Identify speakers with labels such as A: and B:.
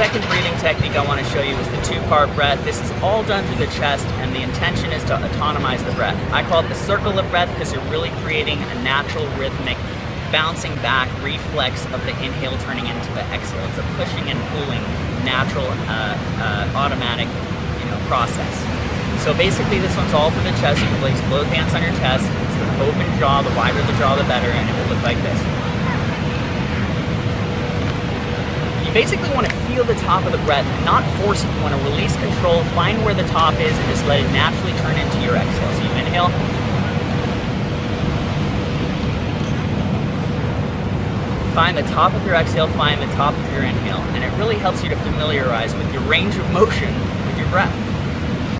A: second breathing technique I want to show you is the two-part breath. This is all done through the chest and the intention is to autonomize the breath. I call it the circle of breath because you're really creating a natural rhythmic bouncing back reflex of the inhale turning into the exhale. It's a pushing and pulling natural uh, uh, automatic you know, process. So basically this one's all for the chest. You can place both hands on your chest. It's an open jaw. The wider the jaw, the better, and it will look like this. You basically want to feel the top of the breath, not force it. You want to release control, find where the top is, and just let it naturally turn into your exhale. So you inhale. Find the top of your exhale, find the top of your inhale, and it really helps you to familiarize with your range of motion with your breath.